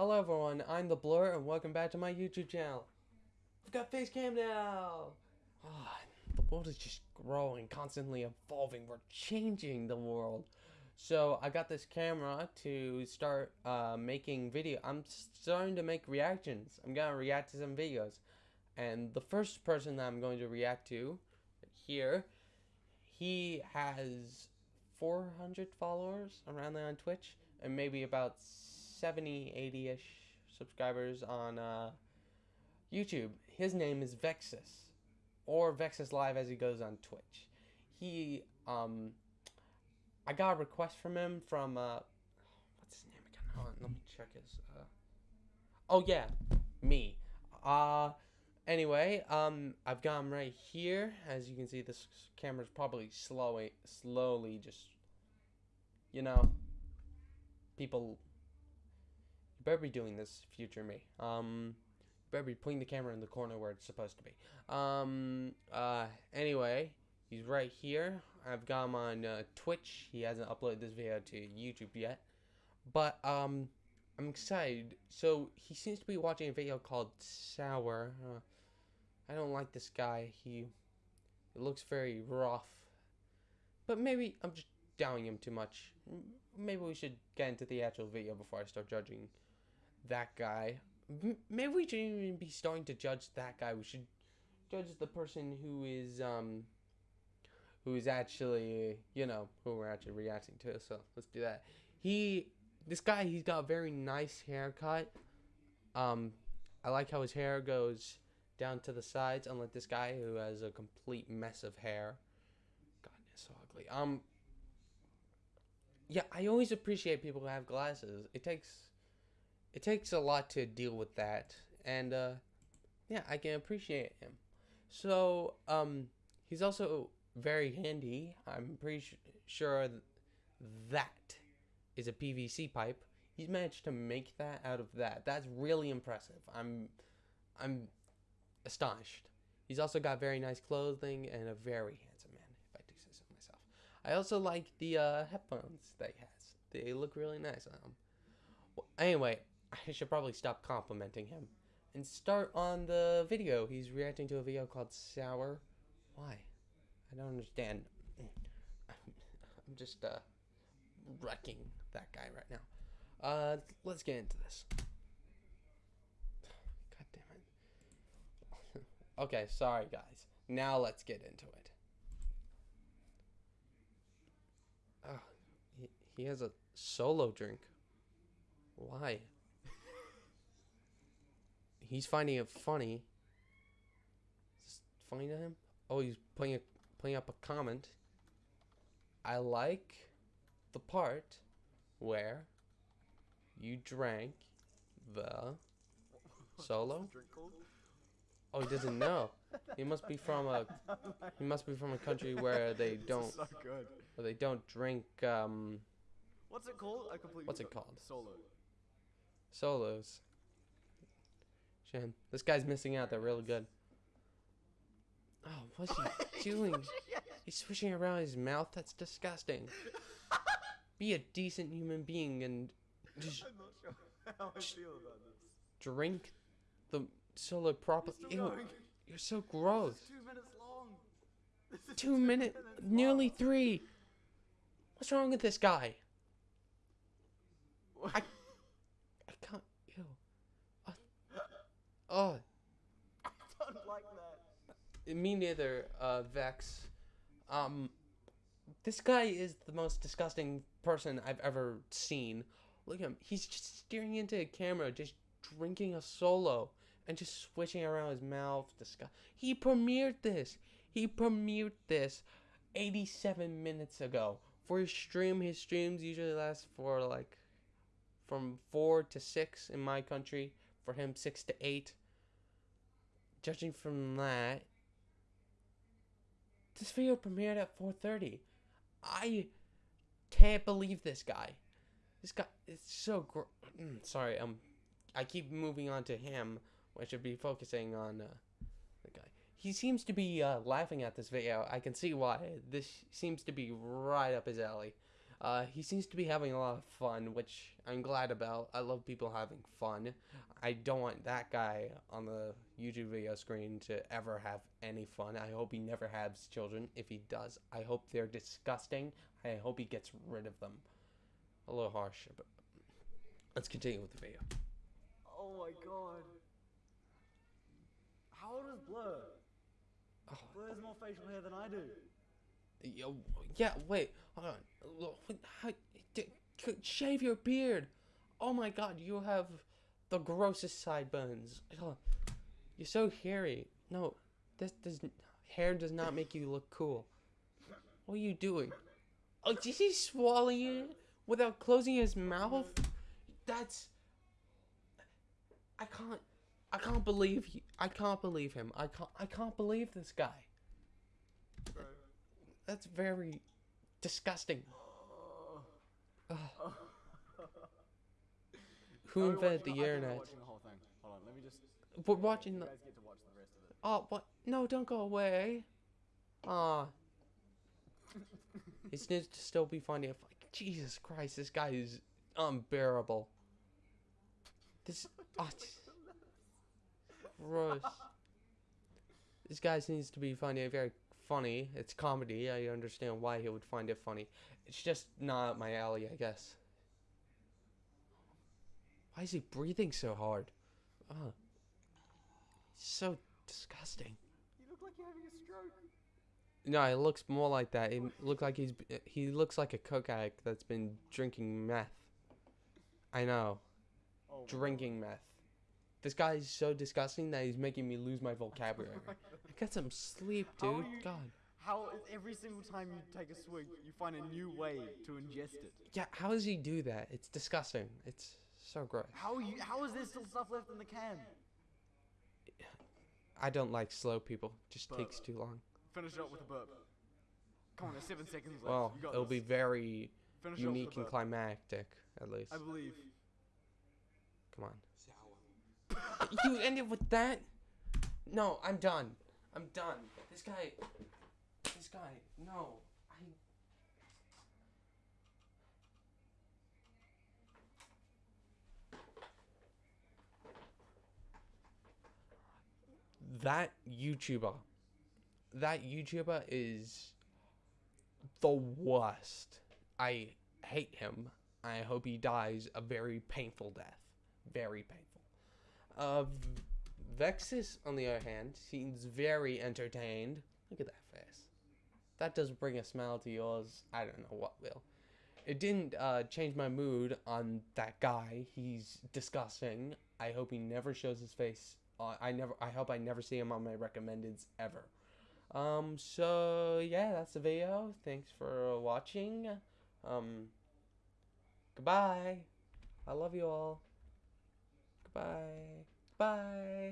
Hello everyone, I'm the Blur and welcome back to my YouTube channel. I've got face cam now! Ah, the world is just growing, constantly evolving. We're changing the world. So I got this camera to start uh, making video. I'm starting to make reactions. I'm gonna react to some videos. And the first person that I'm going to react to here, he has 400 followers around there on Twitch and maybe about 70, 80-ish subscribers on uh, YouTube. His name is Vexus, or Vexus Live as he goes on Twitch. He, um, I got a request from him from, uh, what's his name again? Hold on, let me check his, uh, oh yeah, me. Uh, anyway, um, I've got him right here. As you can see, this camera's probably slowly, slowly just, you know, people better be doing this, future me. Um, better be putting the camera in the corner where it's supposed to be. Um, uh, anyway, he's right here. I've got him on uh, Twitch. He hasn't uploaded this video to YouTube yet. But, um, I'm excited. So, he seems to be watching a video called Sour. Uh, I don't like this guy. He looks very rough. But maybe I'm just doubting him too much. Maybe we should get into the actual video before I start judging that guy. maybe we shouldn't even be starting to judge that guy. We should judge the person who is um who is actually you know who we're actually reacting to. So let's do that. He this guy he's got a very nice haircut. Um, I like how his hair goes down to the sides, unlike this guy who has a complete mess of hair. God, it's so ugly. Um, yeah, I always appreciate people who have glasses. It takes it takes a lot to deal with that, and uh, yeah, I can appreciate him. So um, he's also very handy. I'm pretty sure that is a PVC pipe. He's managed to make that out of that. That's really impressive. I'm I'm astonished. He's also got very nice clothing and a very handsome man, if I do say so myself. I also like the uh, headphones that he has. They look really nice on him. Well, anyway, I should probably stop complimenting him and start on the video. He's reacting to a video called Sour. Why? I don't understand. I'm just uh, wrecking that guy right now. Uh, let's get into this. God damn it. okay, sorry guys. Now let's get into it. Oh, he, he has a solo drink. Why? He's finding it funny. Is this funny to him? Oh, he's putting a, putting up a comment. I like the part where you drank the solo. Oh, he doesn't know. He must be from a. He must be from a country where they don't. so good. Where they don't drink. Um. What's it called? I completely. What's it called? Solo. Solos. Shame. This guy's missing out. They're really good. Oh, what's he doing? He's swishing around his mouth. That's disgusting. Be a decent human being and just I'm not sure how I feel about this. drink the solo proper. It's still going. you're so gross. Two minutes long. Is Two minutes, nearly long. three. What's wrong with this guy? I can't. Ew. Uh, oh, I don't like that. me neither. Uh, Vex. Um, this guy is the most disgusting person I've ever seen. Look at him. He's just staring into a camera, just drinking a solo and just switching around his mouth. He premiered this. He premiered this 87 minutes ago. For his stream, his streams usually last for like from 4 to 6 in my country. For him, 6 to 8. Judging from that, this video premiered at 4:30. I can't believe this guy. This guy is so gr- mm, sorry. Um, I keep moving on to him. I should be focusing on uh, the guy. He seems to be uh, laughing at this video. I can see why. This seems to be right up his alley. Uh, he seems to be having a lot of fun, which I'm glad about. I love people having fun. I don't want that guy on the YouTube video screen to ever have any fun. I hope he never has children. If he does, I hope they're disgusting. I hope he gets rid of them. A little harsh, but let's continue with the video. Oh my god. How old is Blur? Oh, Blur has more facial hair than I do. Yeah, wait, hold on. How, shave your beard. Oh my god, you have the grossest sideburns. You're so hairy. No, this does hair does not make you look cool. What are you doing? Oh, did he swallow it without closing his mouth? That's. I can't. I can't believe. He, I can't believe him. I can't. I can't believe this guy. Bro. That's very disgusting. Ugh. Who invented the I think we're internet? watching the whole thing. Hold on, let me just. We're watching You the. guys get to watch the rest of it. Oh, what? No, don't go away. Aw. it needs to still be funny. If, Jesus Christ, this guy is unbearable. This. Oh, it's gross. This guy needs to be funny. Very funny. It's comedy. I understand why he would find it funny. It's just not my alley, I guess. Why is he breathing so hard? Oh. So disgusting. You look like you're having a stroke. No, it looks more like that. It look like he's he looks like a coke addict that's been drinking meth. I know, Oh, drinking meth. This guy is so disgusting that he's making me lose my vocabulary. God. Get some sleep, dude. are you- God. How every single time you take a swig, you find a new way to ingest it? Yeah, how does he do that? It's disgusting. It's so gross. How you? How is there still stuff left in the can? I don't like slow people. Just But- takes too long. Finish it up with a burp. Come on, there's seven seconds left. Well, you got it'll this. be very Finish it up with unique and climactic, at least. I believe. Come on. You ended with that? No, I'm done. I'm done. This guy. This guy. No. I. That YouTuber. That YouTuber is the worst. I hate him. I hope he dies a very painful death. Very painful. Uh, Vexus, on the other hand, seems very entertained. Look at that face. That does bring a smile to yours. I don't know what will. It didn't uh, change my mood on that guy. He's disgusting. I hope he never shows his face. Uh, I never. I hope I never see him on my recommendeds ever. Um. So yeah, that's the video. Thanks for watching. Um. Goodbye. I love you all. Goodbye. Bye.